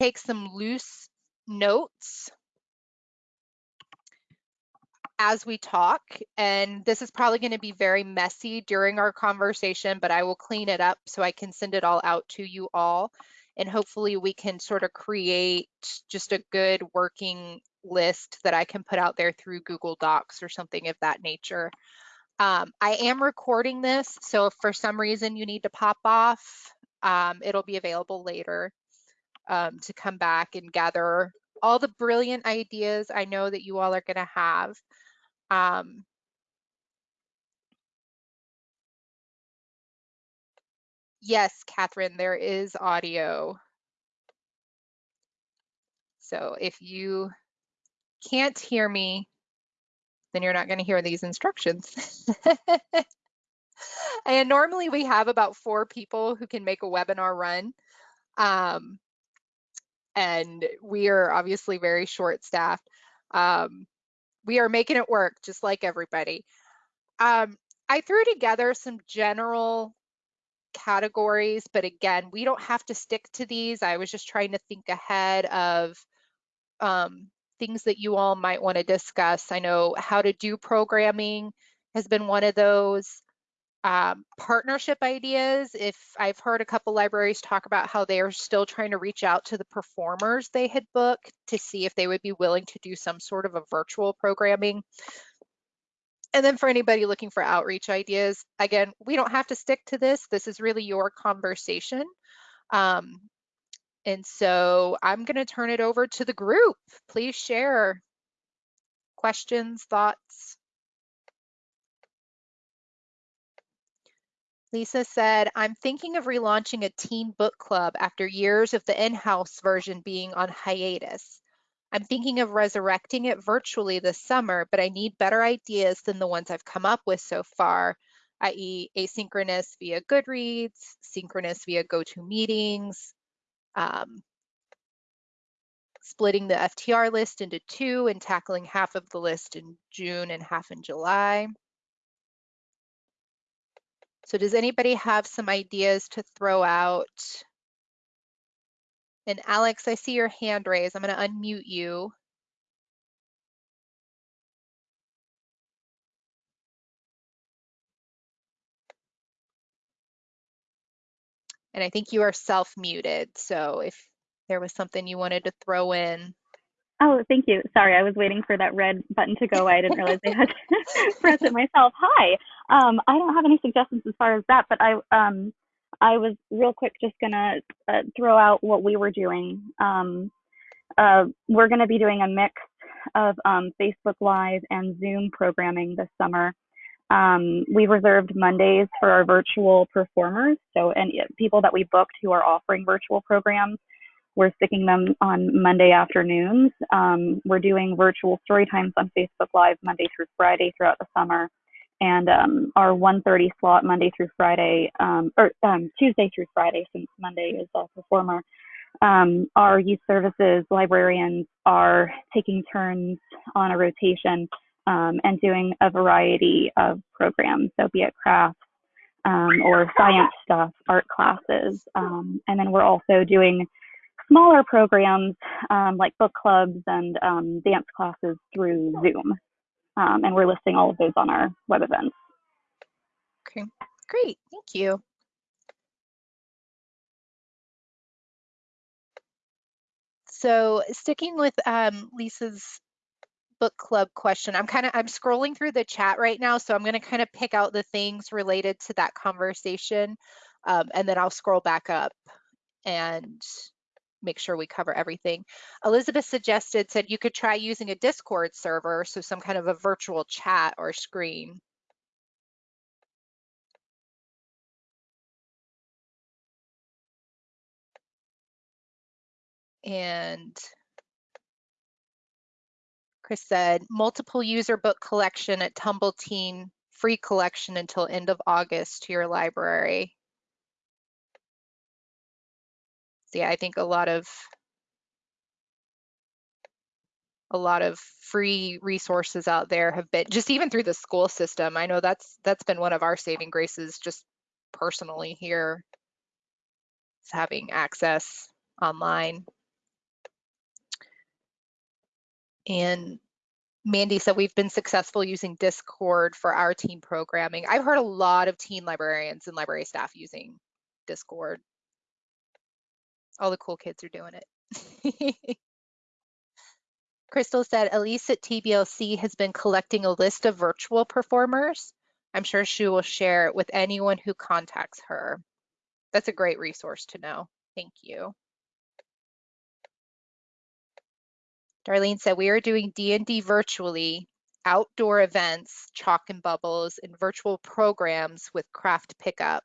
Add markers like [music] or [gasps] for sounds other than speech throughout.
take some loose notes as we talk. And this is probably going to be very messy during our conversation, but I will clean it up so I can send it all out to you all. And hopefully we can sort of create just a good working list that I can put out there through Google Docs or something of that nature. Um, I am recording this, so if for some reason you need to pop off, um, it'll be available later um, to come back and gather all the brilliant ideas I know that you all are going to have. Um, yes, Catherine, there is audio. So if you can't hear me, then you're not going to hear these instructions. [laughs] and normally we have about four people who can make a webinar run. Um, and we are obviously very short staffed. Um, we are making it work just like everybody. Um, I threw together some general categories, but again, we don't have to stick to these. I was just trying to think ahead of um, things that you all might want to discuss. I know how to do programming has been one of those. Um, partnership ideas, if I've heard a couple libraries talk about how they are still trying to reach out to the performers they had booked to see if they would be willing to do some sort of a virtual programming. And then for anybody looking for outreach ideas, again, we don't have to stick to this. This is really your conversation. Um, and so I'm going to turn it over to the group. Please share questions, thoughts. Lisa said, I'm thinking of relaunching a teen book club after years of the in-house version being on hiatus. I'm thinking of resurrecting it virtually this summer, but I need better ideas than the ones I've come up with so far, i.e. asynchronous via Goodreads, synchronous via GoToMeetings, um, splitting the FTR list into two and tackling half of the list in June and half in July. So does anybody have some ideas to throw out? And Alex, I see your hand raised. I'm going to unmute you. And I think you are self-muted. So if there was something you wanted to throw in. Oh, thank you. Sorry, I was waiting for that red button to go. I didn't realize I had [laughs] to press it myself. Hi. Um, I don't have any suggestions as far as that, but I um, I was real quick just gonna uh, throw out what we were doing. Um, uh, we're gonna be doing a mix of um, Facebook Live and Zoom programming this summer. Um, we reserved Mondays for our virtual performers, so and people that we booked who are offering virtual programs we're sticking them on Monday afternoons. Um, we're doing virtual story times on Facebook Live Monday through Friday throughout the summer. And um, our 1.30 slot Monday through Friday, um, or um, Tuesday through Friday, since Monday is a performer. Um, our youth services librarians are taking turns on a rotation um, and doing a variety of programs, so be it crafts, um, or science stuff, art classes. Um, and then we're also doing smaller programs um, like book clubs and um, dance classes through Zoom. Um, and we're listing all of those on our web events. Okay, great, thank you. So sticking with um, Lisa's book club question, I'm kind of, I'm scrolling through the chat right now, so I'm gonna kind of pick out the things related to that conversation, um, and then I'll scroll back up and make sure we cover everything. Elizabeth suggested, said you could try using a Discord server, so some kind of a virtual chat or screen. And Chris said, multiple user book collection at Tumble Teen, free collection until end of August to your library. So yeah, I think a lot of a lot of free resources out there have been just even through the school system. I know that's that's been one of our saving graces just personally here is having access online. And Mandy said we've been successful using Discord for our teen programming. I've heard a lot of teen librarians and library staff using Discord. All the cool kids are doing it. [laughs] Crystal said Elise at TBLC has been collecting a list of virtual performers. I'm sure she will share it with anyone who contacts her. That's a great resource to know. Thank you. Darlene said we are doing D&D virtually, outdoor events, chalk and bubbles, and virtual programs with craft pickup.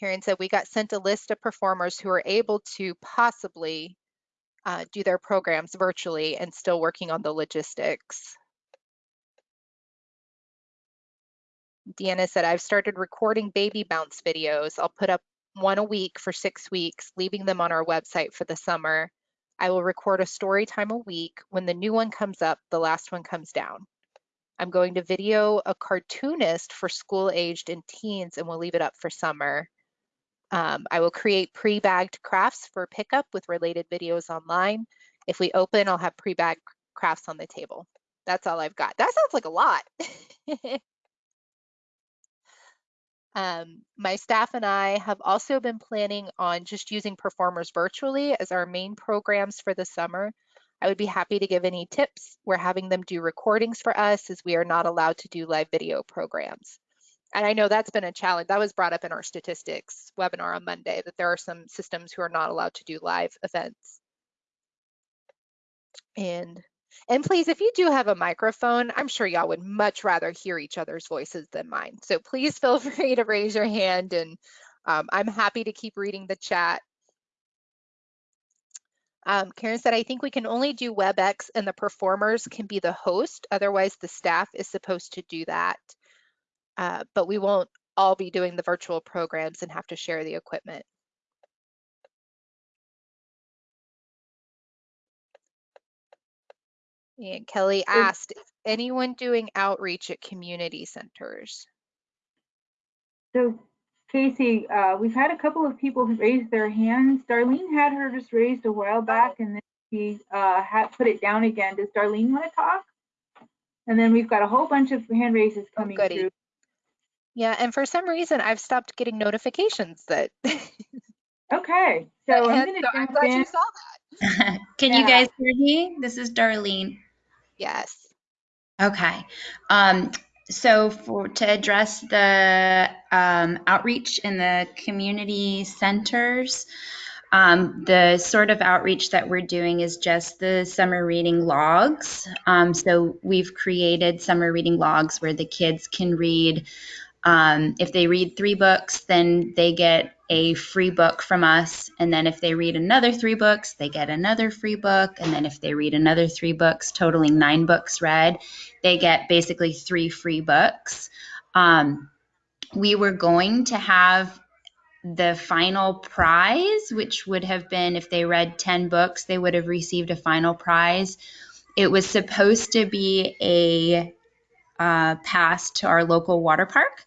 Karen said we got sent a list of performers who are able to possibly uh, do their programs virtually and still working on the logistics. Deanna said, I've started recording baby bounce videos. I'll put up one a week for six weeks, leaving them on our website for the summer. I will record a story time a week. When the new one comes up, the last one comes down. I'm going to video a cartoonist for school aged and teens and we'll leave it up for summer. Um, I will create pre-bagged crafts for pickup with related videos online. If we open, I'll have pre-bagged crafts on the table. That's all I've got. That sounds like a lot. [laughs] um, my staff and I have also been planning on just using performers virtually as our main programs for the summer. I would be happy to give any tips. We're having them do recordings for us as we are not allowed to do live video programs and I know that's been a challenge. That was brought up in our statistics webinar on Monday that there are some systems who are not allowed to do live events. And and please, if you do have a microphone, I'm sure y'all would much rather hear each other's voices than mine. So please feel [laughs] free to raise your hand and um, I'm happy to keep reading the chat. Um, Karen said, I think we can only do WebEx and the performers can be the host. Otherwise, the staff is supposed to do that uh, but we won't all be doing the virtual programs and have to share the equipment. And Kelly asked, is anyone doing outreach at community centers? So Casey, uh, we've had a couple of people raise their hands. Darlene had her just raised a while back and then she uh, had put it down again. Does Darlene want to talk? And then we've got a whole bunch of hand raises oh, coming oh, through. Yeah, and for some reason I've stopped getting notifications that. okay, [laughs] so I'm, gonna so I'm glad in. you saw that. [laughs] Can yeah. you guys hear me? This is Darlene. Yes. Okay. Um, so for to address the um, outreach in the community centers, um, the sort of outreach that we're doing is just the summer reading logs. Um, so we've created summer reading logs where the kids can read um, if they read three books, then they get a free book from us. And then if they read another three books, they get another free book. And then if they read another three books, totaling nine books read, they get basically three free books. Um, we were going to have the final prize, which would have been if they read 10 books, they would have received a final prize. It was supposed to be a uh, pass to our local water park.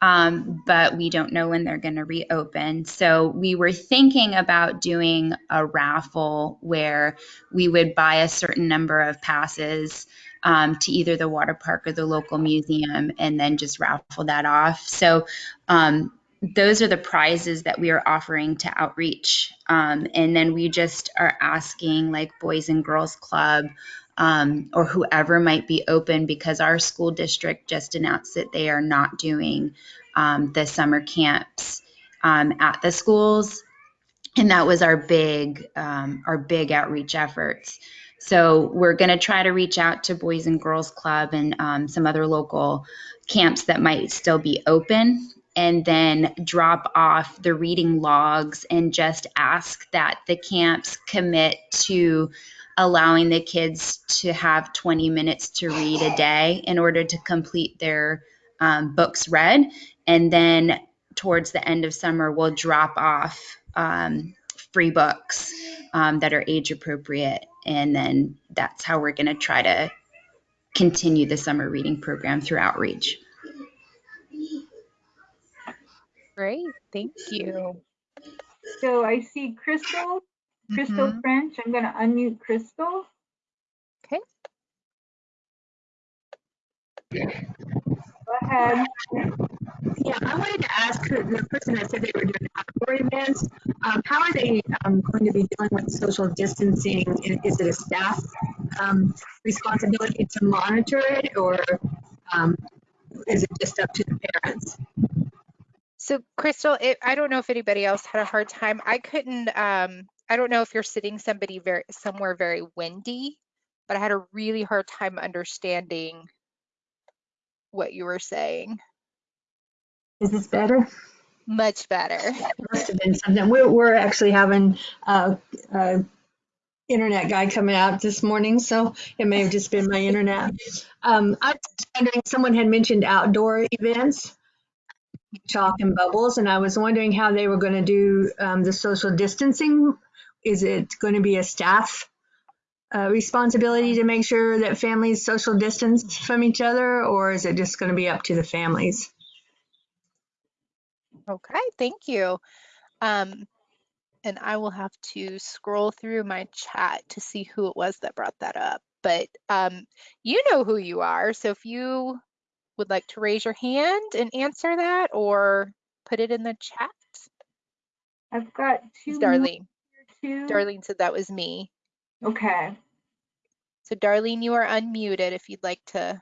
Um, but we don't know when they're going to reopen. So we were thinking about doing a raffle where we would buy a certain number of passes um, to either the water park or the local museum and then just raffle that off. So um, those are the prizes that we are offering to outreach. Um, and then we just are asking like Boys and Girls Club um, or whoever might be open because our school district just announced that they are not doing um, the summer camps um, at the schools. And that was our big um, our big outreach efforts. So we're going to try to reach out to boys and girls club and um, some other local camps that might still be open and then drop off the reading logs and just ask that the camps commit to allowing the kids to have 20 minutes to read a day in order to complete their um, books read. And then towards the end of summer, we'll drop off um, free books um, that are age appropriate. And then that's how we're going to try to continue the summer reading program through outreach. Great, thank you. So I see Crystal Crystal Mhm. French. I'm going to unmute Crystal. Okay. Go ahead. Yeah, I wanted to ask the the person that said they were doing outdoor events, um, how are they um, going to be dealing with social distancing? Is it a staff um, responsibility to monitor it, or um, is it just up to the parents? So Crystal, it, I don't know if anybody else had a hard time. I couldn't, um, I don't know if you're sitting somebody very, somewhere very windy, but I had a really hard time understanding what you were saying. Is this better? Much better. Must have been something. We're, we're actually having a, a internet guy coming out this morning, so it may have just been my internet. Um, I was wondering, someone had mentioned outdoor events, chalk and bubbles, and I was wondering how they were going to do um, the social distancing. Is it going to be a staff uh, responsibility to make sure that families social distance from each other, or is it just going to be up to the families? Okay, thank you. Um, and I will have to scroll through my chat to see who it was that brought that up. But um, you know who you are, so if you would like to raise your hand and answer that or put it in the chat. I've got two more Darlene. too. Darlene said that was me. Okay. So Darlene, you are unmuted if you'd like to.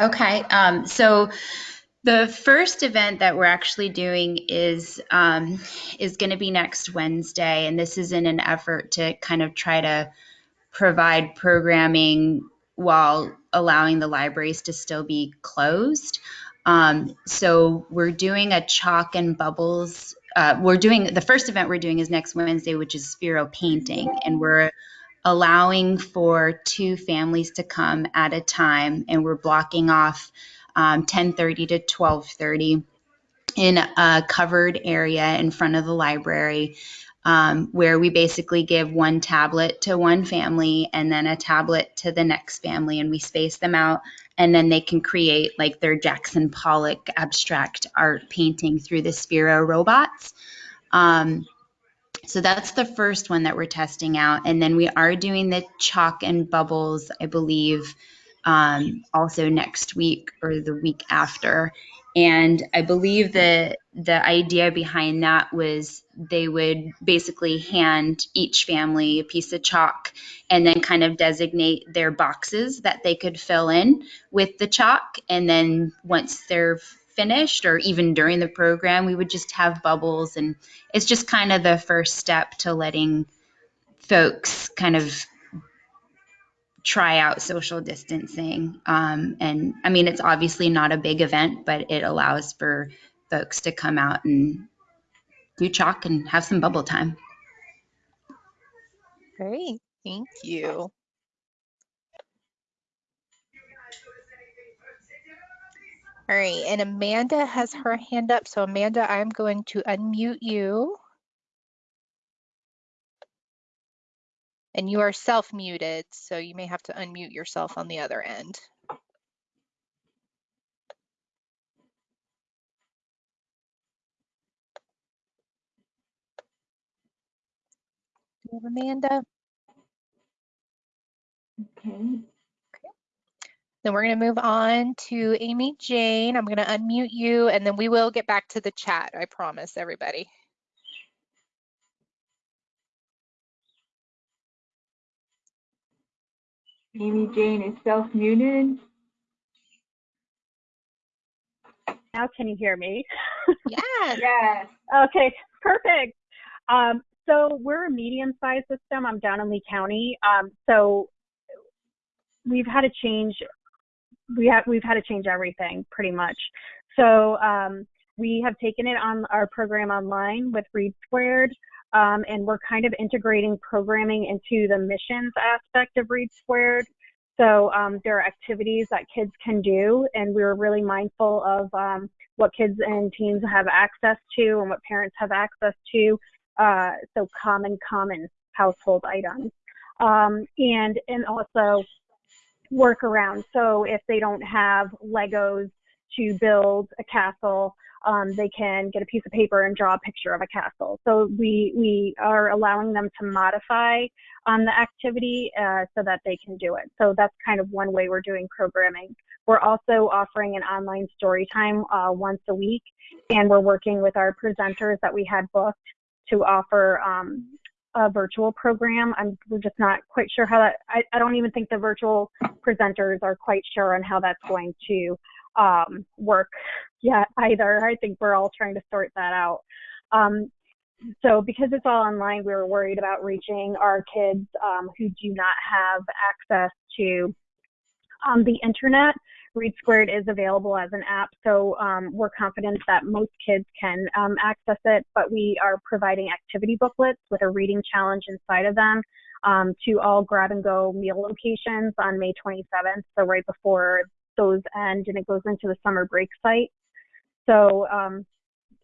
Okay, um, so the first event that we're actually doing is um, is going to be next Wednesday, and this is in an effort to kind of try to provide programming while allowing the libraries to still be closed. Um, so we're doing a chalk and bubbles. Uh, we're doing the first event we're doing is next Wednesday, which is Sphero painting, and we're allowing for two families to come at a time, and we're blocking off um, 10:30 to 12:30 in a covered area in front of the library. Um, where we basically give one tablet to one family and then a tablet to the next family, and we space them out, and then they can create like their Jackson Pollock abstract art painting through the Sphero robots. Um, so that's the first one that we're testing out. And then we are doing the chalk and bubbles, I believe, um, also next week or the week after. And I believe that the idea behind that was they would basically hand each family a piece of chalk and then kind of designate their boxes that they could fill in with the chalk. And then once they're finished or even during the program, we would just have bubbles. And it's just kind of the first step to letting folks kind of try out social distancing. Um, and I mean, it's obviously not a big event, but it allows for folks to come out and do chalk and have some bubble time. Great, thank you. All right, and Amanda has her hand up. So Amanda, I'm going to unmute you. And you are self-muted, so you may have to unmute yourself on the other end. You have Amanda? Okay. Then we're going to move on to Amy Jane. I'm going to unmute you and then we will get back to the chat. I promise everybody. Amy Jane is self-muted. Now can you hear me? [laughs] Yes. Yes. Okay, perfect. Um, so we're a medium-sized system. I'm down in Lee County. Um, so we've had to change. We have we've had to change everything pretty much. So um, we have taken it on our program online with Read Squared, um, and we're kind of integrating programming into the missions aspect of Read Squared. So um, there are activities that kids can do, and we were really mindful of um, what kids and teens have access to and what parents have access to. Uh, so common, common household items, um, and and also workarounds. So if they don't have Legos to build a castle, um, they can get a piece of paper and draw a picture of a castle. So we we are allowing them to modify on the activity uh, so that they can do it. So that's kind of one way we're doing programming. We're also offering an online story time uh, once a week, and we're working with our presenters that we had booked to offer um, a virtual program. I'm, we're just not quite sure how that, I, I don't even think the virtual presenters are quite sure on how that's going to um, work yet either. I think we're all trying to sort that out. Um, so because it's all online, we were worried about reaching our kids um, who do not have access to um, the internet. Read Squared is available as an app, so um, we're confident that most kids can um, access it, but we are providing activity booklets with a reading challenge inside of them um, to all grab and go meal locations on May 27th, so right before those end, and it goes into the summer break site. So um,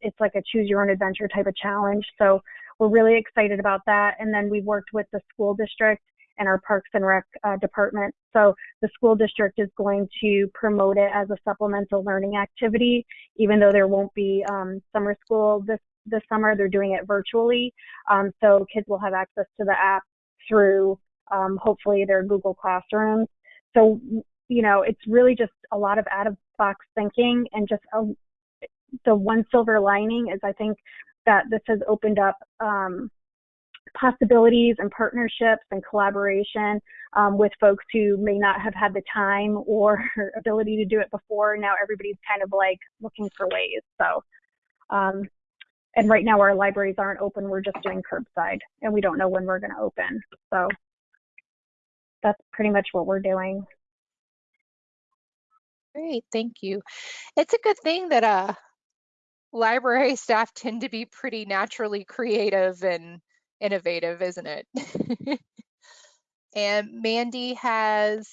it's like a choose your own adventure type of challenge. So we're really excited about that. And then we've worked with the school district and our Parks and Rec uh, department. So the school district is going to promote it as a supplemental learning activity, even though there won't be um, summer school this this summer. They're doing it virtually, um, so kids will have access to the app through um, hopefully their Google Classrooms. So you know, it's really just a lot of out of box thinking and just a, the one silver lining is I think that this has opened up um, possibilities and partnerships and collaboration um, with folks who may not have had the time or ability to do it before. Now everybody's kind of like looking for ways. So, um, and right now our libraries aren't open. We're just doing curbside and we don't know when we're going to open. So that's pretty much what we're doing. Great, thank you. It's a good thing that uh, library [laughs] staff tend to be pretty naturally creative and innovative, isn't it? [laughs] and Mandy has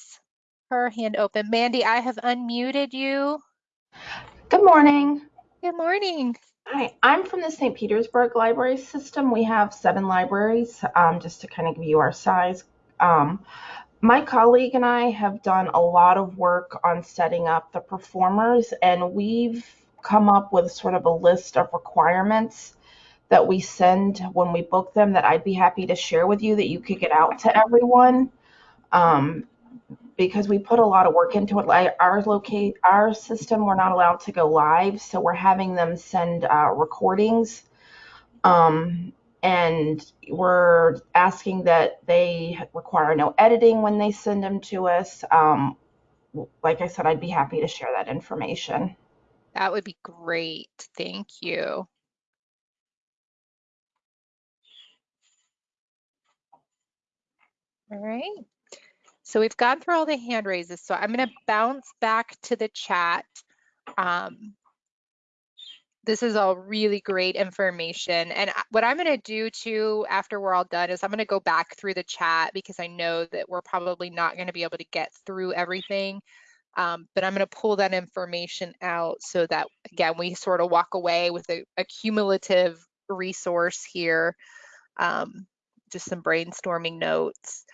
her hand open. Mandy, I have unmuted you. Good morning. Good morning. Hi, I'm from the St. Petersburg Library System. We have seven libraries, um, just to kind of give you our size. Um, my colleague and I have done a lot of work on setting up the performers, and we've come up with sort of a list of requirements that we send when we book them that I'd be happy to share with you that you could get out to everyone. Um, because we put a lot of work into it. Like our locate our system, we're not allowed to go live, so we're having them send uh, recordings, um, and we're asking that they require no editing when they send them to us. Um, like I said, I'd be happy to share that information. That would be great. Thank you. All right. So we've gone through all the hand raises. So I'm going to bounce back to the chat. Um, this is all really great information. And what I'm going to do too, after we're all done, is I'm going to go back through the chat because I know that we're probably not going to be able to get through everything. Um, but I'm going to pull that information out so that, again, we sort of walk away with a, a cumulative resource here, um, just some brainstorming notes.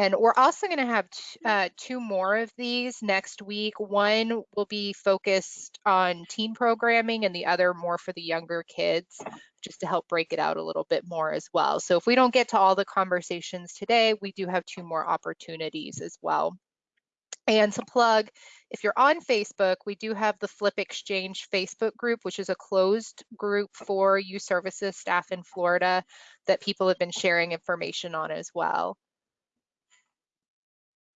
And we're also going to have uh, two more of these next week. One will be focused on teen programming and the other more for the younger kids, just to help break it out a little bit more as well. So if we don't get to all the conversations today, we do have two more opportunities as well. And to plug, if you're on Facebook, we do have the FLYP Exchange Facebook group, which is a closed group for youth services staff in Florida that people have been sharing information on as well.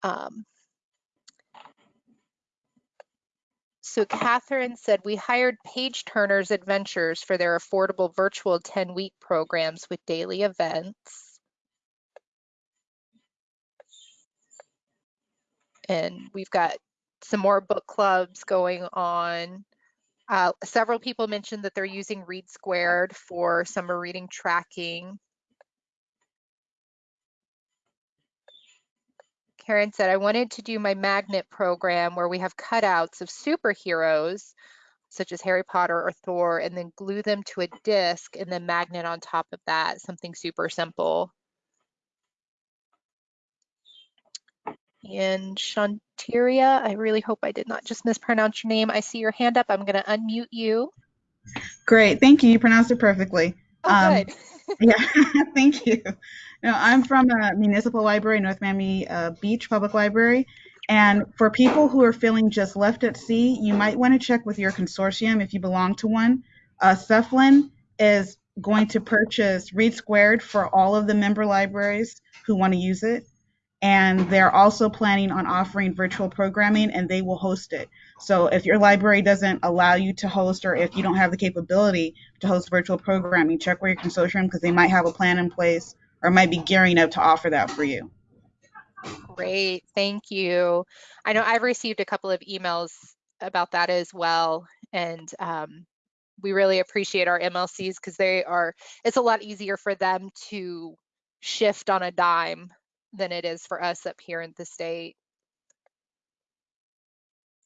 Um, so Catherine said, we hired Page Turner's Adventures for their affordable virtual 10-week programs with daily events. and we've got some more book clubs going on. Uh, several people mentioned that they're using Read Squared for summer reading tracking. Karen said, I wanted to do my magnet program where we have cutouts of superheroes, such as Harry Potter or Thor, and then glue them to a disc and then magnet on top of that, something super simple. And Shantiria, I really hope I did not just mispronounce your name. I see your hand up. I'm going to unmute you. Great, thank you. You pronounced it perfectly. Oh, Um, good. [laughs] yeah, [laughs] thank you. No, I'm from a municipal library, North Miami uh, Beach Public Library. And for people who are feeling just left at sea, you might want to check with your consortium if you belong to one. Uh, is going to purchase Read Squared for all of the member libraries who want to use it. And they're also planning on offering virtual programming and they will host it. So if your library doesn't allow you to host or if you don't have the capability to host virtual programming, check with your consortium because they might have a plan in place or might be gearing up to offer that for you. Great, thank you. I know I've received a couple of emails about that as well. And um, we really appreciate our MLCs because they are, it's a lot easier for them to shift on a dime than it is for us up here in the state.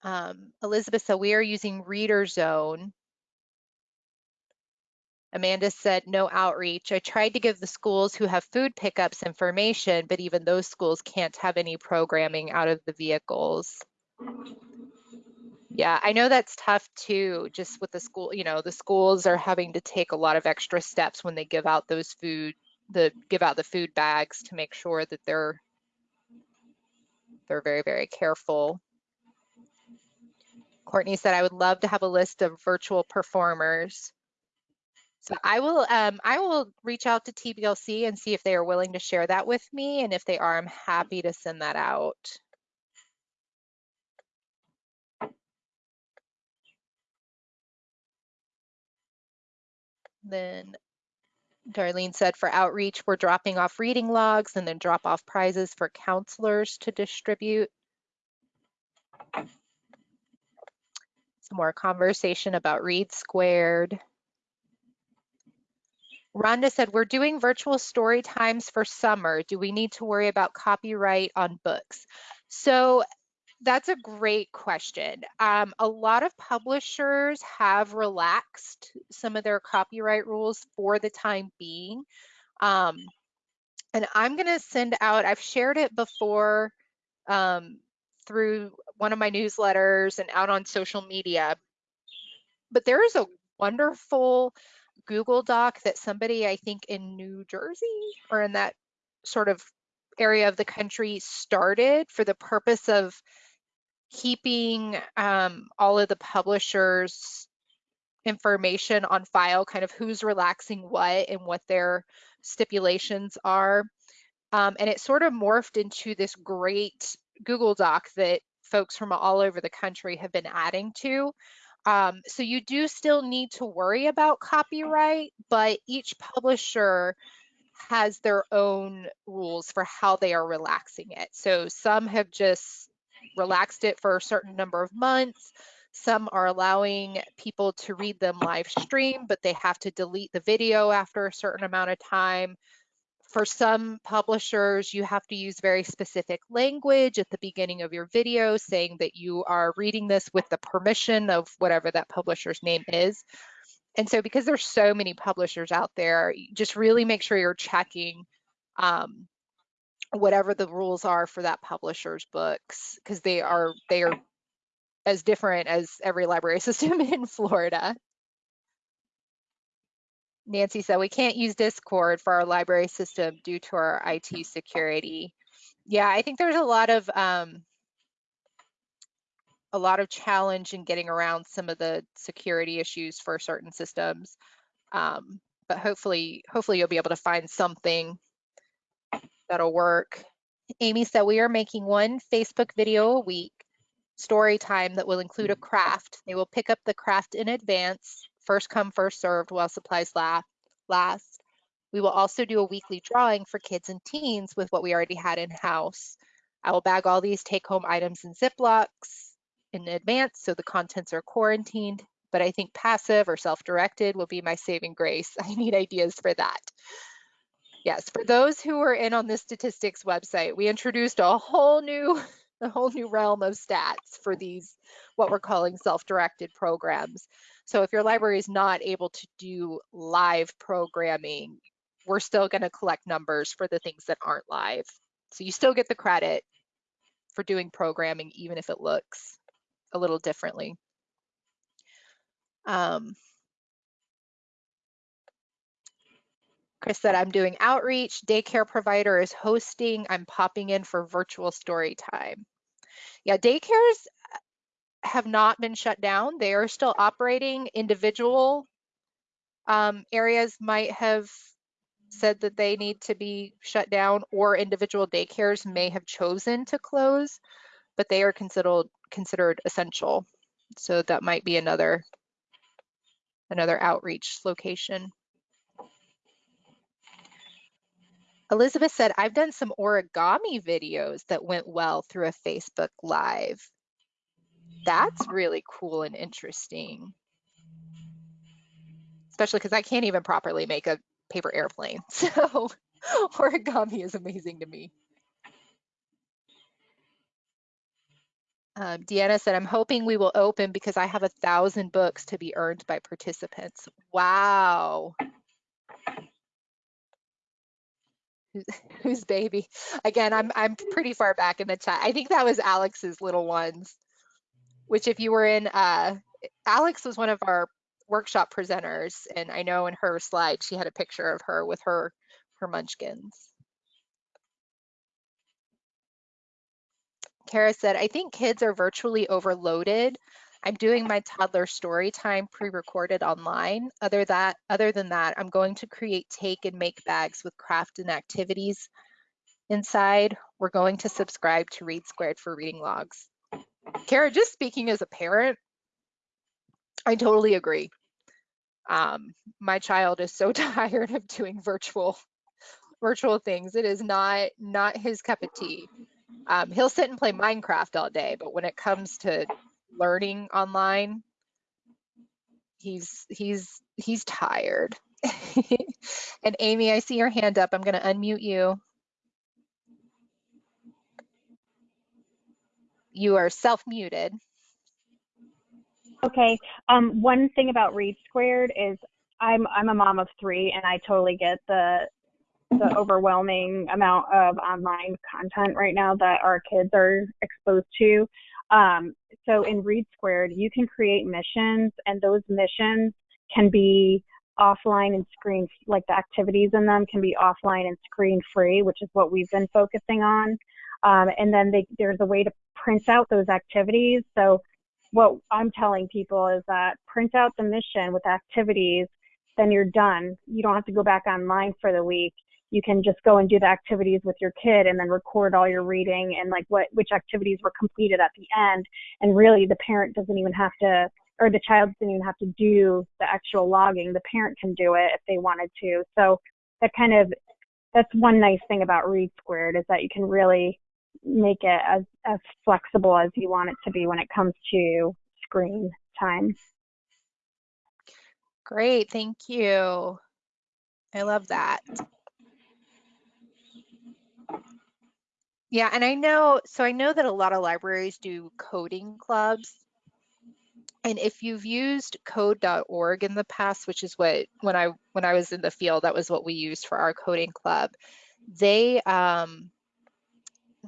Um, Elizabeth so we are using Reader Zone. Amanda said no outreach. I tried to give the schools who have food pickups information, but even those schools can't have any programming out of the vehicles. Yeah, I know that's tough too, just with the school, you know, the schools are having to take a lot of extra steps when they give out those food, the give out the food bags to make sure that they're they're very, very careful. Courtney said, I would love to have a list of virtual performers. So I will um, I will reach out to TBLC and see if they are willing to share that with me. And if they are, I'm happy to send that out. Then Darlene said for outreach, we're dropping off reading logs and then drop off prizes for counselors to distribute. Some more conversation about Read Squared. Rhonda said, we're doing virtual story times for summer. Do we need to worry about copyright on books? So that's a great question. Um, a lot of publishers have relaxed some of their copyright rules for the time being. Um, and I'm going to send out, I've shared it before um, through one of my newsletters and out on social media. But there is a wonderful Google Doc that somebody, I think in New Jersey or in that sort of area of the country started for the purpose of keeping um, all of the publishers information on file, kind of who's relaxing what and what their stipulations are. Um, and it sort of morphed into this great Google Doc that folks from all over the country have been adding to. Um, so you do still need to worry about copyright, but each publisher has their own rules for how they are relaxing it. So some have just relaxed it for a certain number of months. Some are allowing people to read them live stream, but they have to delete the video after a certain amount of time for some publishers, you have to use very specific language at the beginning of your video saying that you are reading this with the permission of whatever that publisher's name is. And so because there's so many publishers out there, just really make sure you're checking um, whatever the rules are for that publisher's books because they are they are as different as every library [laughs] system in Florida. Nancy said we can't use Discord for our library system due to our IT security. Yeah, I think there's a lot of um, a lot of challenge in getting around some of the security issues for certain systems. Um, but hopefully, hopefully you'll be able to find something that'll work. Amy said we are making one Facebook video a week story time that will include a craft. They will pick up the craft in advance first come, first served while supplies last. We will also do a weekly drawing for kids and teens with what we already had in house. I will bag all these take home items in Ziplocs in advance so the contents are quarantined, but I think passive or self-directed will be my saving grace. [laughs] I need ideas for that. Yes, for those who are in on the statistics website, we introduced a whole new [laughs] a whole new realm of stats for these what we're calling self-directed programs. So if your library is not able to do live programming, we're still gonna collect numbers for the things that aren't live. So you still get the credit for doing programming, even if it looks a little differently. Um, Chris said, I'm doing outreach, daycare provider is hosting, I'm popping in for virtual story time. Yeah, daycares have not been shut down. They are still operating. Individual um, areas might have said that they need to be shut down or individual daycares may have chosen to close, but they are considered considered essential. So that might be another another outreach location. Elizabeth said, I've done some origami videos that went well through a Facebook Live. That's really cool and interesting. Especially because I can't even properly make a paper airplane. [laughs] So origami is amazing to me. Um, Deanna said, I'm hoping we will open because I have a thousand books to be earned by participants. Wow. [laughs] Who's baby? Again, I'm I'm pretty far back in the chat. I think that was Alex's little ones, which if you were in, uh, Alex was one of our workshop presenters, and I know in her slide she had a picture of her with her her munchkins. Kara said, I think kids are virtually overloaded. I'm doing my toddler story time pre-recorded online. Other that, other than that, I'm going to create take and make bags with craft and activities inside. We're going to subscribe to Read Squared for reading logs. Kara, just speaking as a parent, I totally agree. Um, my child is so [laughs] tired of doing virtual virtual things. It is not not his cup of tea. Um, he'll sit and play Minecraft all day, but when it comes to learning online, he's he's he's tired. [laughs] and Amy, I see your hand up. I'm going to unmute you. You are self-muted. Okay. Um, one thing about Read Squared is I'm I'm a mom of three, and I totally get the the overwhelming amount of online content right now that our kids are exposed to. Um, so in Read Squared, you can create missions, and those missions can be offline and screen, like the activities in them can be offline and screen free, which is what we've been focusing on. Um, and then they, there's a way to print out those activities. So what I'm telling people is that print out the mission with activities, then you're done. You don't have to go back online for the week you can just go and do the activities with your kid and then record all your reading and like what which activities were completed at the end and really the parent doesn't even have to or the child doesn't even have to do the actual logging the parent can do it if they wanted to so that kind of that's one nice thing about read squared is that you can really make it as as flexible as you want it to be when it comes to screen time great thank you i love that Yeah, and I know, so I know that a lot of libraries do coding clubs. And if you've used code.org in the past, which is what when I when I was in the field, that was what we used for our coding club. They um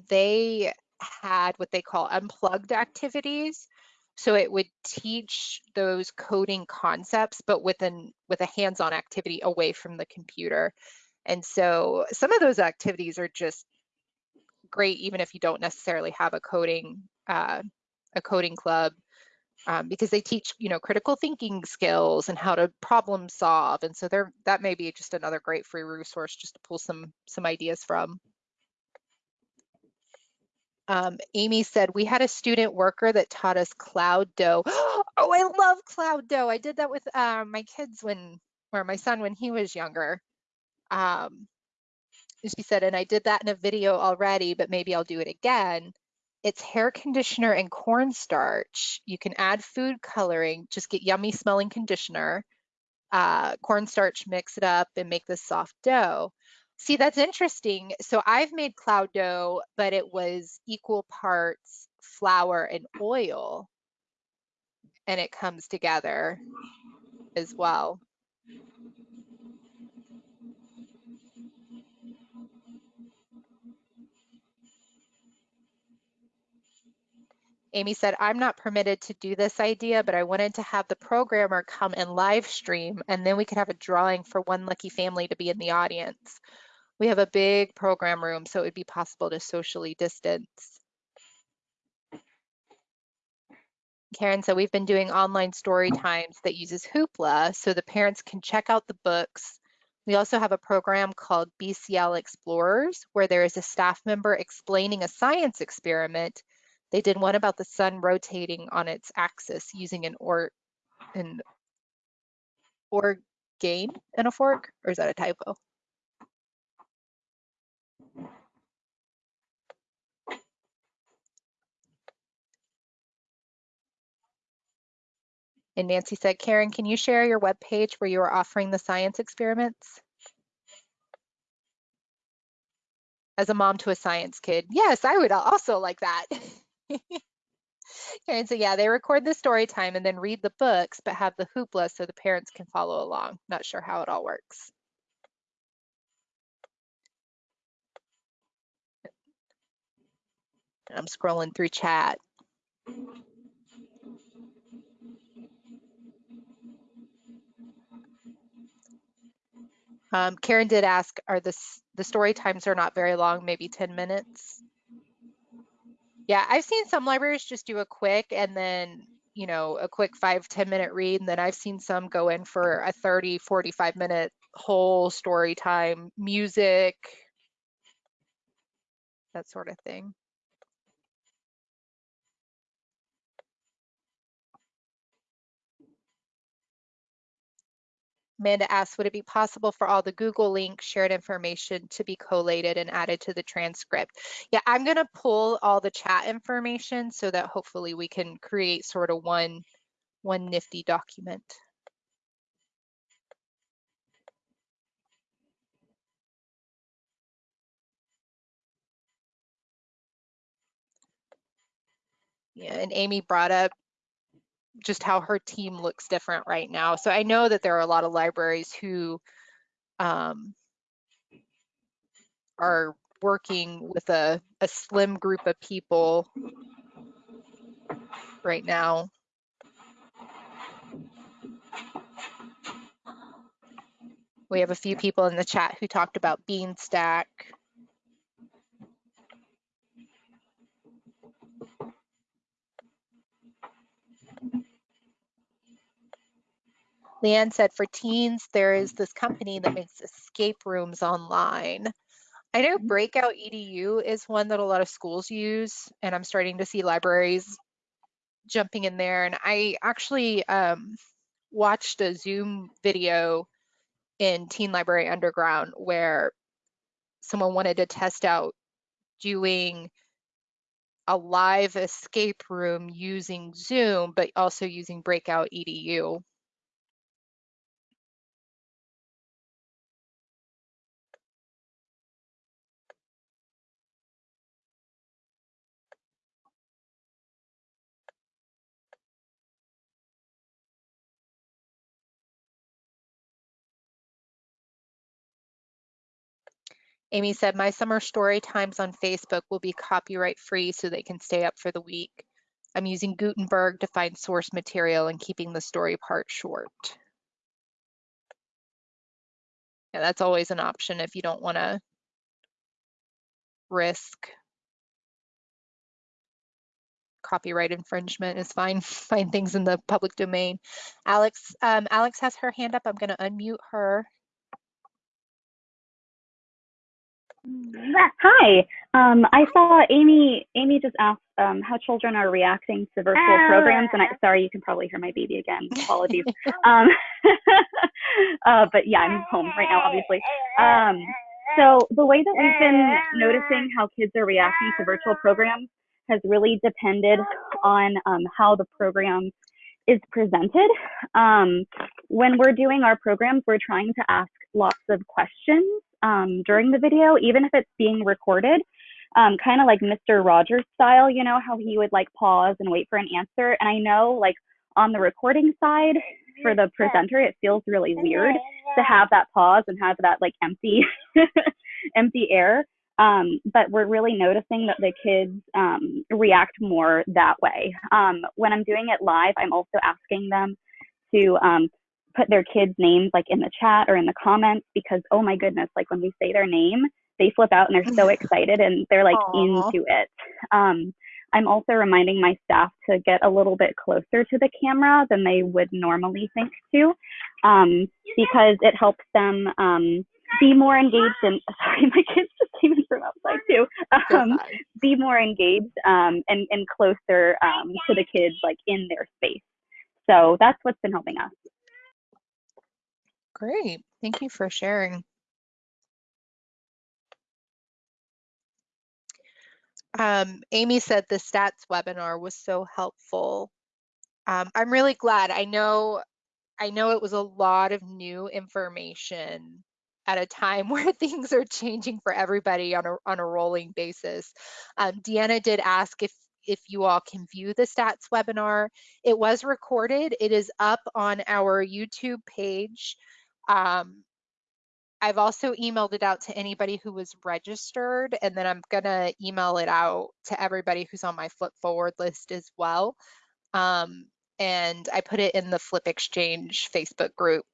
they had what they call unplugged activities. So it would teach those coding concepts, but with an with a hands-on activity away from the computer. And so some of those activities are just great even if you don't necessarily have a coding uh, a coding club um, because they teach you know critical thinking skills and how to problem solve and so there that may be just another great free resource just to pull some some ideas from um, Amy said we had a student worker that taught us Cloud Dough. [gasps] oh, I love Cloud Dough. I did that with uh, my kids when, or my son when he was younger. Um, she said, and I did that in a video already, but maybe I'll do it again. It's hair conditioner and cornstarch. You can add food coloring, just get yummy smelling conditioner, uh, cornstarch, mix it up and make this soft dough. See, that's interesting. So I've made cloud dough, but it was equal parts flour and oil, and it comes together as well. Amy said, I'm not permitted to do this idea, but I wanted to have the programmer come and live stream, and then we could have a drawing for one lucky family to be in the audience. We have a big program room, so it would be possible to socially distance. Karen said, we've been doing online story times that uses Hoopla so the parents can check out the books. We also have a program called BCL Explorers where there is a staff member explaining a science experiment they did one about the sun rotating on its axis using an or an organe and a fork, or is that a typo? And Nancy said, Karen, can you share your web page where you are offering the science experiments? As a mom to a science kid, yes, I would also like that. [laughs] and so yeah, they record the story time and then read the books, but have the hoopla so the parents can follow along. Not sure how it all works. I'm scrolling through chat. Um, Karen did ask, are the, the story times are not very long, maybe 10 minutes? Yeah, I've seen some libraries just do a quick and then, you know, a quick five ten minute read. And then I've seen some go in for a 30, 45 minute whole story time, music, that sort of thing. Amanda asks, would it be possible for all the Google link shared information to be collated and added to the transcript? Yeah, I'm going to pull all the chat information so that hopefully we can create sort of one, one nifty document. Yeah, and Amy brought up just how her team looks different right now. So I know that there are a lot of libraries who um, are working with a, a slim group of people right now. We have a few people in the chat who talked about Beanstack. Leanne said for teens, there is this company that makes escape rooms online. I know mm-hmm. Breakout EDU is one that a lot of schools use, and I'm starting to see libraries jumping in there. And I actually um, watched a Zoom video in Teen Library Underground where someone wanted to test out doing a live escape room using Zoom, but also using Breakout EDU. Amy said, my summer story times on Facebook will be copyright free so they can stay up for the week. I'm using Gutenberg to find source material and keeping the story part short. Yeah, that's always an option if you don't want to risk copyright infringement is fine. [laughs] Find things in the public domain. Alex, um, Alex has her hand up. I'm going to unmute her. Hi. Um, I saw Amy. Amy just asked um, how children are reacting to virtual programs, and I sorry, you can probably hear my baby again. Apologies. um, [laughs] uh, but yeah, I'm home right now, obviously. Um, so the way that we've been noticing how kids are reacting to virtual programs has really depended on um, how the program is presented. Um, when we're doing our programs, we're trying to ask lots of questions um, during the video, even if it's being recorded, um, kind of like Mr. Rogers style, you know, how he would like pause and wait for an answer. And I know like on the recording side for the presenter, it feels really weird to have that pause and have that like empty, [laughs] empty air. Um, but we're really noticing that the kids um, react more that way. Um, when I'm doing it live, I'm also asking them to um, put their kids' names like in the chat or in the comments because oh my goodness, like when we say their name, they flip out and they're so [laughs] excited and they're like Aw. into it. Um, I'm also reminding my staff to get a little bit closer to the camera than they would normally think to, um, because it helps them um, be more engaged and [laughs] sorry, my kids just came in from outside too. Um, be more engaged um, and and closer um, to the kids, like in their space. So that's what's been helping us. Great. Thank you for sharing. Um, Amy said the stats webinar was so helpful. Um, I'm really glad. I know, I know it was a lot of new information at a time [laughs] where things are changing for everybody on a on a rolling basis. Um, Deanna did ask if if you all can view the stats webinar. It was recorded. It is up on our YouTube page. Um, I've also emailed it out to anybody who was registered, and then I'm gonna email it out to everybody who's on my FLYP Forward list as well. Um, and I put it in the FLYP Exchange Facebook group.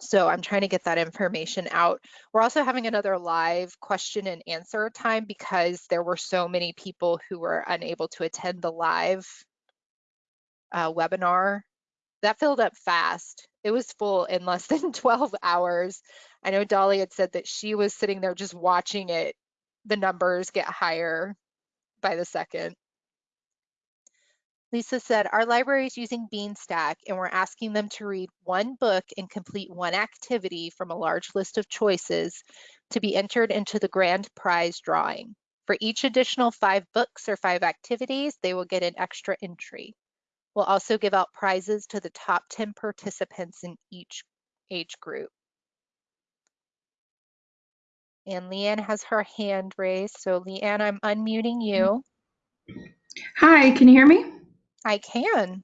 So I'm trying to get that information out. We're also having another live question and answer time because there were so many people who were unable to attend the live uh, webinar. That filled up fast. It was full in less [laughs] than 12 hours. I know Dolly had said that she was sitting there just watching it, the numbers get higher by the second. Lisa said, our library is using Beanstack and we're asking them to read one book and complete one activity from a large list of choices to be entered into the grand prize drawing. For each additional five books or five activities, they will get an extra entry. We'll also give out prizes to the top 10 participants in each age group. And Leanne has her hand raised. So Leanne, I'm unmuting you. Hi, can you hear me? I can.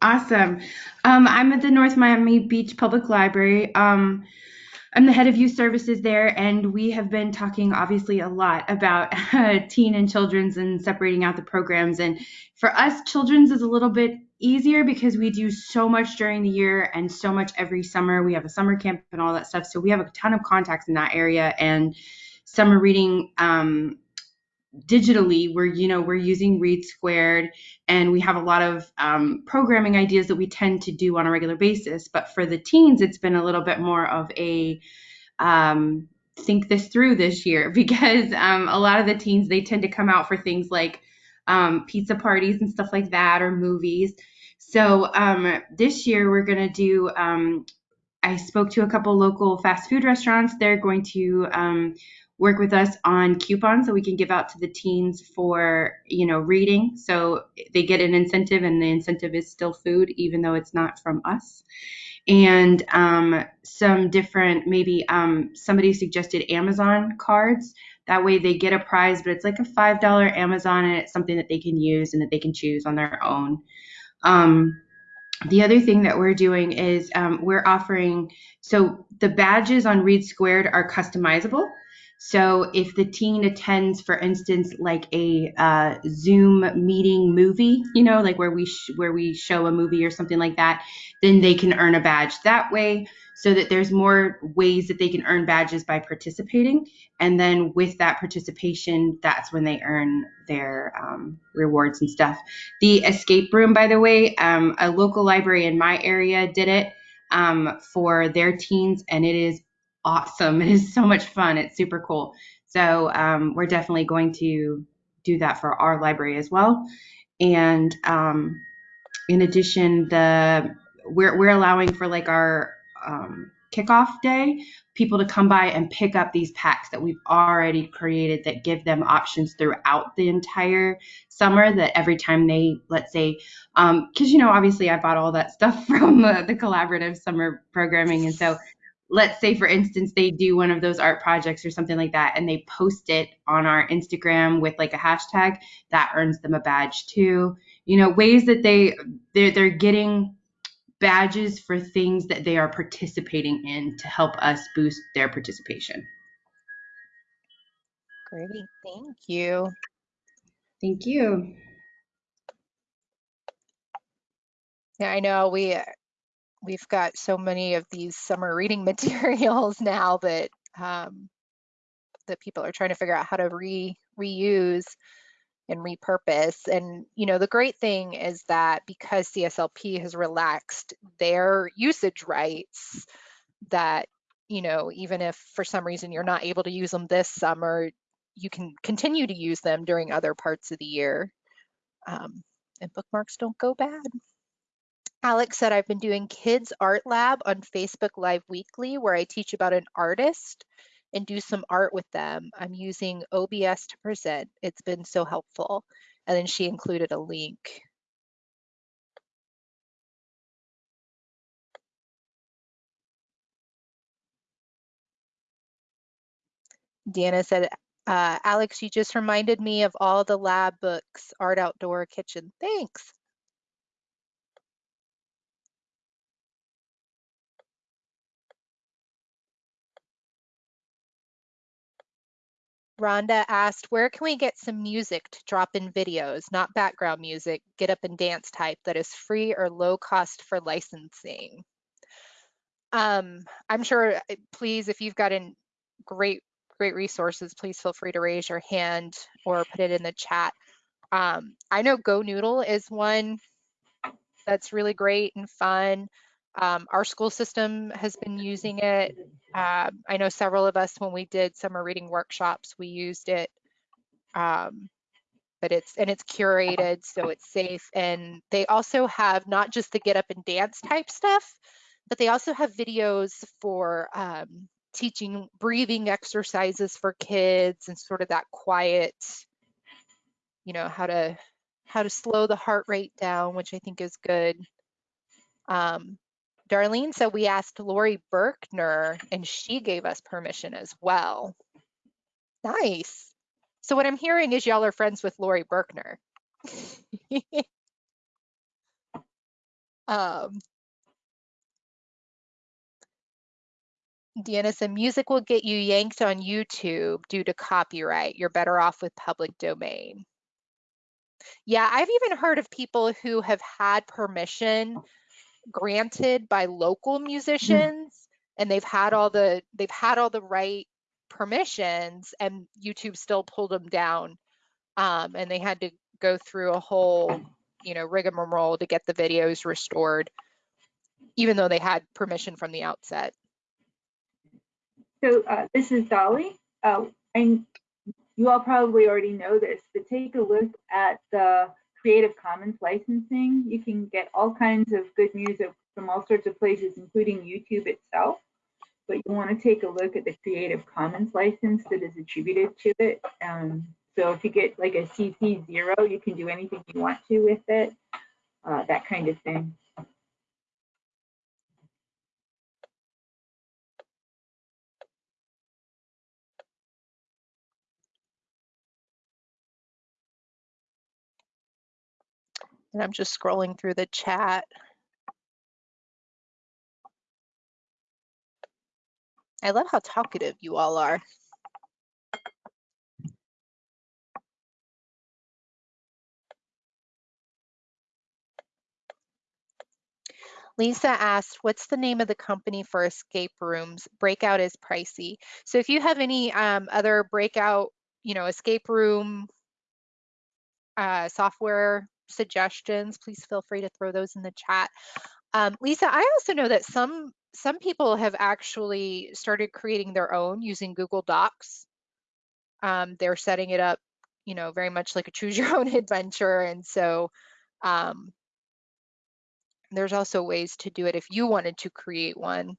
Awesome. Um, I'm at the North Miami Beach Public Library. Um, I'm the head of youth services there, and we have been talking obviously a lot about [laughs] uh, teen and children's and separating out the programs. And for us, children's is a little bit easier because we do so much during the year and so much every summer. We have a summer camp and all that stuff. So we have a ton of contacts in that area. And summer reading um, digitally we're you know we're using READsquared and we have a lot of um, programming ideas that we tend to do on a regular basis. But for the teens it's been a little bit more of a um, think this through this year. [laughs] Because um, a lot of the teens they tend to come out for things like um, pizza parties and stuff like that or movies. So um, this year we're going to do um, i spoke to a couple local fast food restaurants. They're going to um, work with us on coupons that we can give out to the teens for you know reading. So they get an incentive and the incentive is still food even though it's not from us. And um, some different maybe um, somebody suggested amazon cards. That way they get a prize but it's like a five dollar amazon and it's something that they can use and that they can choose on their own. Um, the other thing that we're doing is um, we're offering so the badges on READsquared are customizable so if the teen attends, for instance, like a uh, Zoom meeting movie, you know, like where we where we show a movie or something like that, then they can earn a badge that way. So that there's more ways that they can earn badges by participating, and then with that participation, that's when they earn their um, rewards and stuff. The escape room, by the way, um, a local library in my area did it um, for their teens, and it is awesome. [laughs] It is so much fun. It's super cool. So um, we're definitely going to do that for our library as well. And um, in addition, the we're we're allowing for like our um, kickoff day people to come by and pick up these packs that we've already created that give them options throughout the entire summer that every time they let's say because um, you know obviously i bought all that [laughs] stuff from uh, the collaborative summer programming and so let's say for instance they do one of those art projects or something like that and they post it on our instagram with like a hashtag that earns them a badge too you know ways that they they're, they're getting badges for things that they are participating in to help us boost their participation Great, thank you. Thank you. Yeah, I know we we've got so many of these summer reading [laughs] materials now that um, that people are trying to figure out how to re reuse and repurpose. And you know, the great thing is that because CSLP has relaxed their usage rights, that you know, even if for some reason you're not able to use them this summer, you can continue to use them during other parts of the year. Um, and bookmarks don't go bad. Alex said, I've been doing Kids Art Lab on Facebook Live Weekly, where I teach about an artist and do some art with them. I'm using OBS to present. It's been so helpful. And then she included a link. Deanna said, uh, Alex, you just reminded me of all the lab books, Art Outdoor Kitchen. Thanks. Rhonda asked, where can we get some music to drop in videos, not background music, get up and dance type that is free or low cost for licensing? Um, I'm sure, uh, please, if you've got in great, great resources, please feel free to raise your hand or put it in the chat. Um, I know GoNoodle is one that's really great and fun. Um, our school system has been using it. Uh, I know several of us, when we did summer reading workshops, we used it. Um, but it's and it's curated, so it's safe. And they also have not just the get up and dance type stuff, but they also have videos for um, teaching breathing exercises for kids and sort of that quiet, you know, how to how to slow the heart rate down, which I think is good. Um, Darlene said we asked Laurie Berkner and she gave us permission as well. Nice. So what I'm hearing is y'all are friends with Laurie Berkner. [laughs] um, Deanna said music will get you yanked on YouTube due to copyright. You're better off with public domain. Yeah, I've even heard of people who have had permission granted by local musicians and they've had all the they've had all the right permissions and YouTube still pulled them down. Um, and they had to go through a whole you know rigmarole to get the videos restored even though they had permission from the outset. So uh, this is Dolly, uh, and you all probably already know this, but take a look at the Creative Commons licensing. You can get all kinds of good music from all sorts of places, including YouTube itself. But you want to take a look at the Creative Commons license that is attributed to it. Um, so if you get like a CC0, you can do anything you want to with it, uh, that kind of thing. And I'm just scrolling through the chat. I love how talkative you all are. Lisa asked, what's the name of the company for escape rooms? Breakout is pricey. So if you have any um, other breakout, you know, escape room uh, software suggestions, please feel free to throw those in the chat. Um, Lisa, I also know that some some people have actually started creating their own using Google Docs. Um, they're setting it up, you know, very much like a choose your own [laughs] adventure. And so um, there's also ways to do it if you wanted to create one.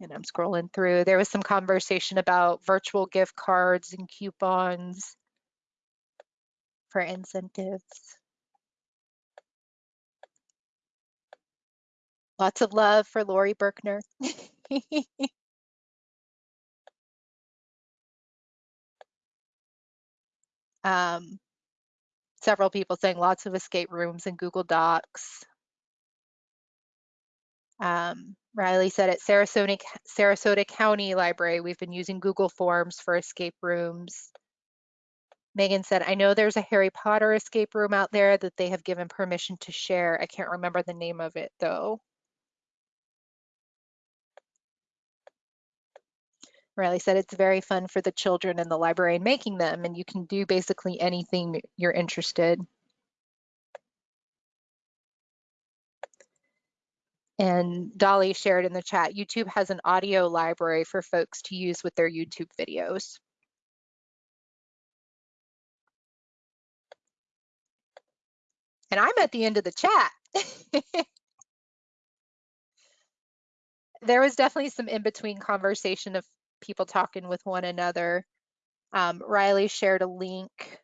And I'm scrolling through. There was some conversation about virtual gift cards and coupons for incentives. Lots of love for Laurie Berkner. [laughs] Um, several people saying lots of escape rooms and Google Docs. Um, Riley said at Sarasota, Sarasota County Library, we've been using Google Forms for escape rooms. Megan said, I know there's a Harry Potter escape room out there that they have given permission to share. I can't remember the name of it though. Riley said it's very fun for the children in the library and making them, and you can do basically anything you're interested. And Dolly shared in the chat, YouTube has an audio library for folks to use with their YouTube videos. And I'm at the end of the chat. [laughs] there was definitely some in-between conversation of people talking with one another. Um, Riley shared a link.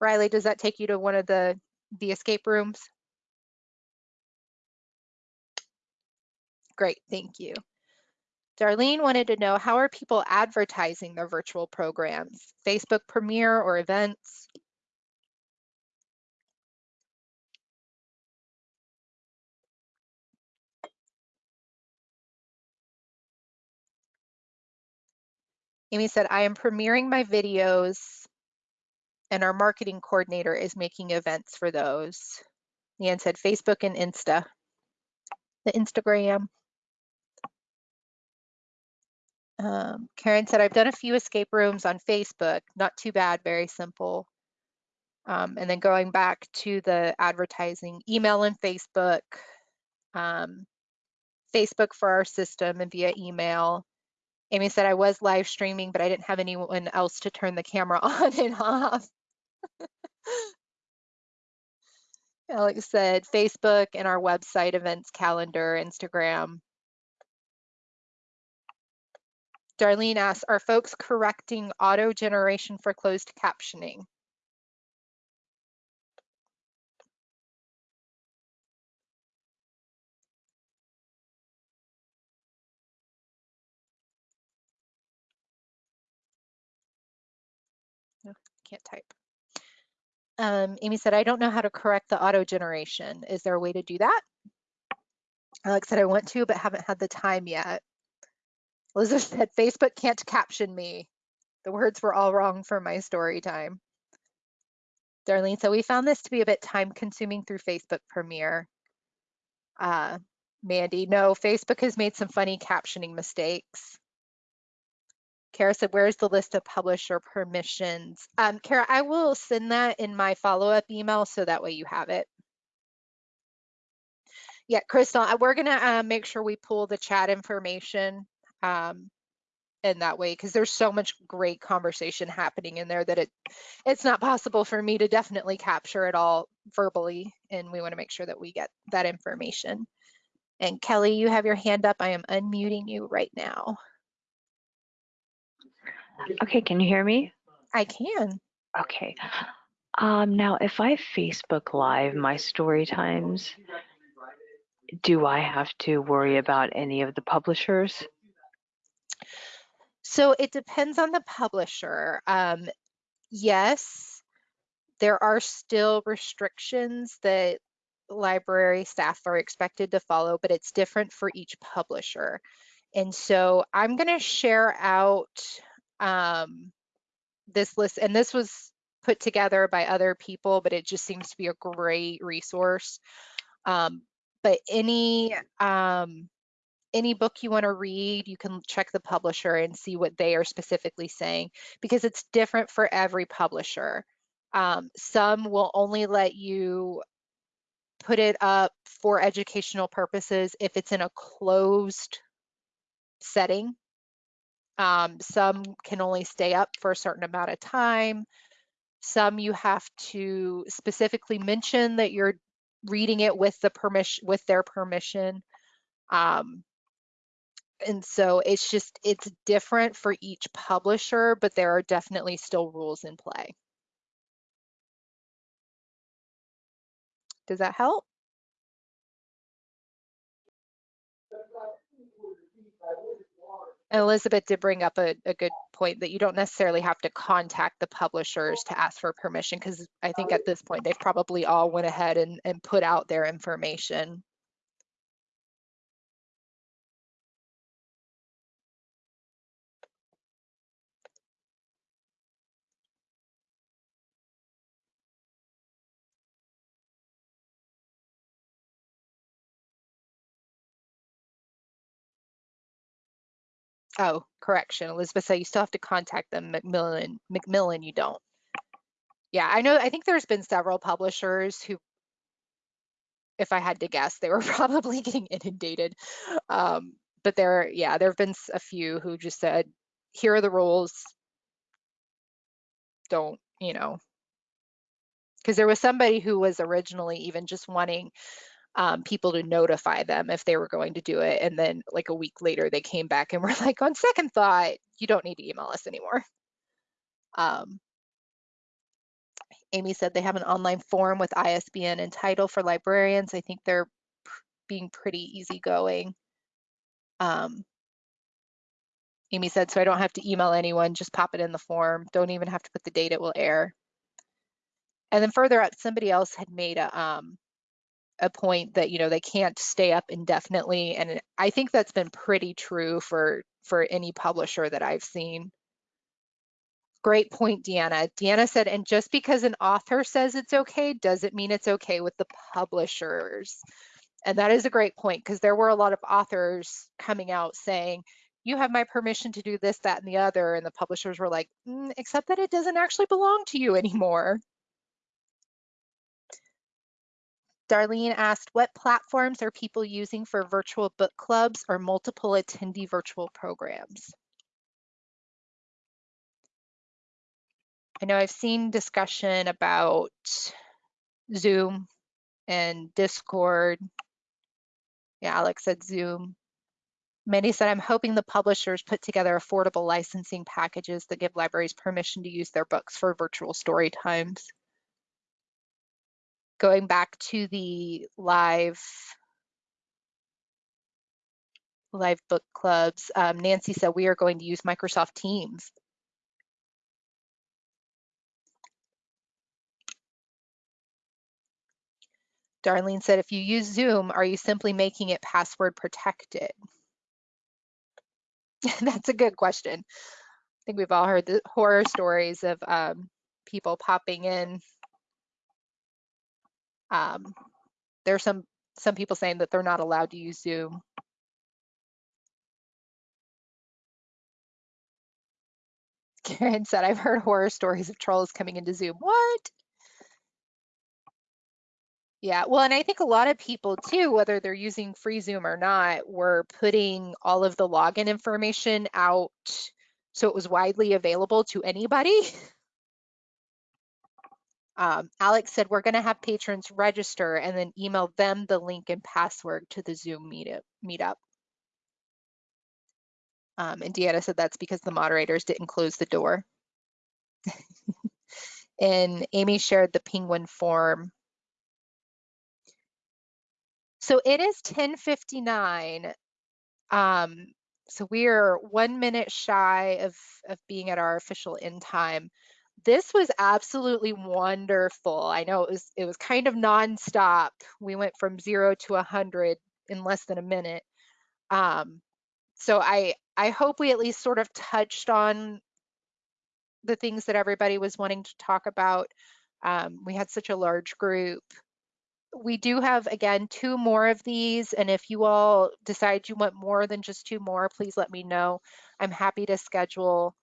Riley, does that take you to one of the, the escape rooms? Great, thank you. Darlene wanted to know how are people advertising their virtual programs? Facebook Premiere or events? Amy said, I am premiering my videos and our marketing coordinator is making events for those. Leanne said Facebook and Insta, the Instagram. Um, Karen said, I've done a few escape rooms on Facebook. Not too bad, very simple. Um, and then going back to the advertising, email and Facebook, um, Facebook for our system and via email. Amy said, I was live streaming, but I didn't have anyone else to turn the camera [laughs] on and off. Alex said, Facebook and our website, events calendar, Instagram. Darlene asks, are folks correcting auto generation for closed captioning? can't type. Um, Amy said, I don't know how to correct the auto generation. Is there a way to do that? Alex said, I want to, but haven't had the time yet. Elizabeth said, Facebook can't caption me. The words were all wrong for my story time. Darlene so we found this to be a bit time consuming through Facebook Premiere. Uh, Mandy, no, Facebook has made some funny captioning mistakes. Kara said, where's the list of publisher permissions? Um, Kara, I will send that in my follow-up email so that way you have it. Yeah, Crystal, uh, we're gonna uh, make sure we pull the chat information um, in that way because there's so much great conversation happening in there that it it's not possible for me to definitely capture it all verbally and we want to make sure that we get that information. And Kelly, you have your hand up. I am unmuting you right now. Okay, can you hear me? I can. Okay. Um, now, if I Facebook Live my story times, do I have to worry about any of the publishers? So it depends on the publisher. Um, yes, there are still restrictions that library staff are expected to follow, but it's different for each publisher. And so I'm going to share out um, this list, and this was put together by other people, but it just seems to be a great resource. Um, but any um, any book you want to read, you can check the publisher and see what they are specifically saying because it's different for every publisher. Um, some will only let you put it up for educational purposes if it's in a closed setting um, some can only stay up for a certain amount of time. Some you have to specifically mention that you're reading it with the permission with their permission. Um, and so it's just it's different for each publisher, but there are definitely still rules in play. Does that help? Elizabeth did bring up a, a good point that you don't necessarily have to contact the publishers to ask for permission because I think at this point they've probably all went ahead and, and put out their information. Oh, correction. Elizabeth said you still have to contact them. Macmillan, Macmillan, you don't. Yeah, I know. I think there's been several publishers who, if I had to guess, they were [laughs] probably getting inundated. Um, but there, yeah, there have been a few who just said, here are the rules. Don't, you know, because there was somebody who was originally even just wanting um, people to notify them if they were going to do it. And then like a week later, they came back and [laughs] were like, on second thought, you don't need to email us anymore. Um, Amy said they have an online form with ISBN and title for librarians. I think they're being pretty easygoing. Um, Amy said, so I don't have to email anyone, just pop it in the form. Don't even have to put the date it will air. And then further up, somebody else had made a, um, a point that you know they can't stay up indefinitely and i think that's been pretty true for for any publisher that i've seen. Great point deanna. Deanna said and just because an author says it's okay doesn't mean it's okay with the publishers. And that is a great point because there were a lot of authors coming out saying you have my permission to do this that and the other and the publishers were like mm, except that it doesn't actually belong to you anymore Darlene asked, what platforms are people using for virtual book clubs or multiple attendee virtual programs? I know I've seen discussion about Zoom and Discord. Yeah, Alex said Zoom. Mandy said, I'm hoping the publishers put together affordable licensing packages that give libraries permission to use their books for virtual story times going back to the live live book clubs, um, Nancy said we are going to use Microsoft Teams. Darlene said, if you use Zoom, are you simply making it password protected? [laughs] That's a good question. I think we've all heard the horror stories of um, people popping in um, there's some some people saying that they're not allowed to use Zoom. [laughs] Karen said, I've heard horror stories of trolls coming into Zoom. What? Yeah, well, and I think a lot of people too, whether they're using free Zoom or not, were putting all of the login information out so it was widely available to anybody. [laughs] Um, Alex said, we're gonna have patrons register and then email them the link and password to the Zoom meetup. meetup. Um, and Deanna said that's because the moderators didn't close the door. [laughs] and Amy shared the Penguin form. So it is 1059. Um, so we are one minute shy of, of being at our official end time this was absolutely wonderful. I know it was it was kind of nonstop. We went from zero to a hundred in less than a minute. Um, so I I hope we at least sort of touched on the things that everybody was wanting to talk about. Um, we had such a large group. We do have, again, two more of these. And if you all decide you want more than just two more, please let me know. I'm happy to schedule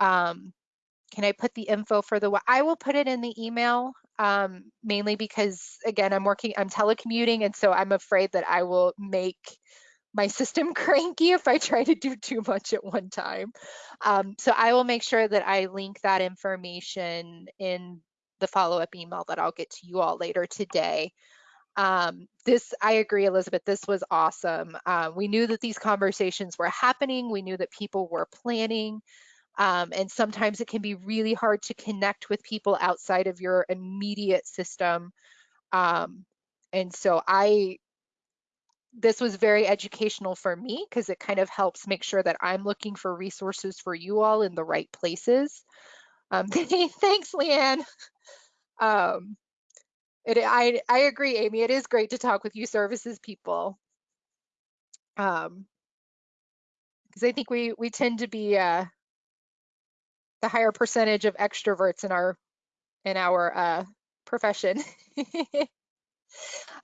um, can I put the info for the, I will put it in the email um, mainly because again, I'm working, I'm telecommuting. And so I'm afraid that I will make my [laughs] system cranky if I try to do too much at one time. Um, so I will make sure that I link that information in the follow-up email that I'll get to you all later today. Um, this, I agree, Elizabeth, this was awesome. Uh, we knew that these conversations were happening. We knew that people were planning. Um, and sometimes it can be really hard to connect with people outside of your immediate system. Um, and so I, this was very educational for me because it kind of helps make sure that I'm looking for resources for you all in the right places. Um, [laughs] thanks, Leanne. Um, it, I, I agree, Amy. It is great to talk with you services people. Um, because I think we we tend to be uh, the higher percentage of extroverts in our in our uh, profession. [laughs]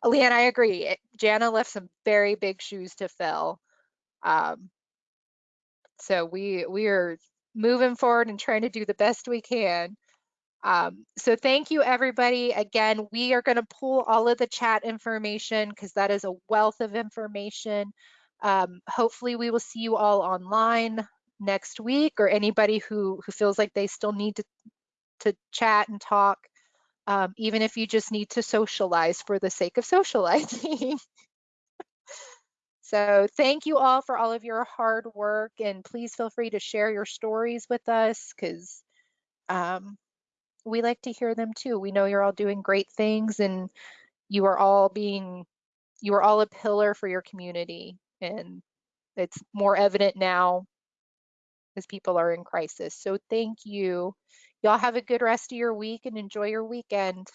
Leanne, I agree. Jana left some very big shoes to fill. Um, so we we are moving forward and trying to do the best we can. Um, so thank you everybody. Again, we are going to pull all of the chat information because that is a wealth of information. Um, hopefully we will see you all online next week or anybody who, who feels like they still need to, to chat and talk, um, even if you just need to socialize for the sake of [laughs] socializing. so thank you all for all of your hard work and please feel free to share your stories with us because um, we like to hear them too. We know you're all doing great things and you are all being, you are all a pillar for your community. And it's more evident now as people are in crisis. So thank you. Y'all have a good rest of your week and enjoy your weekend.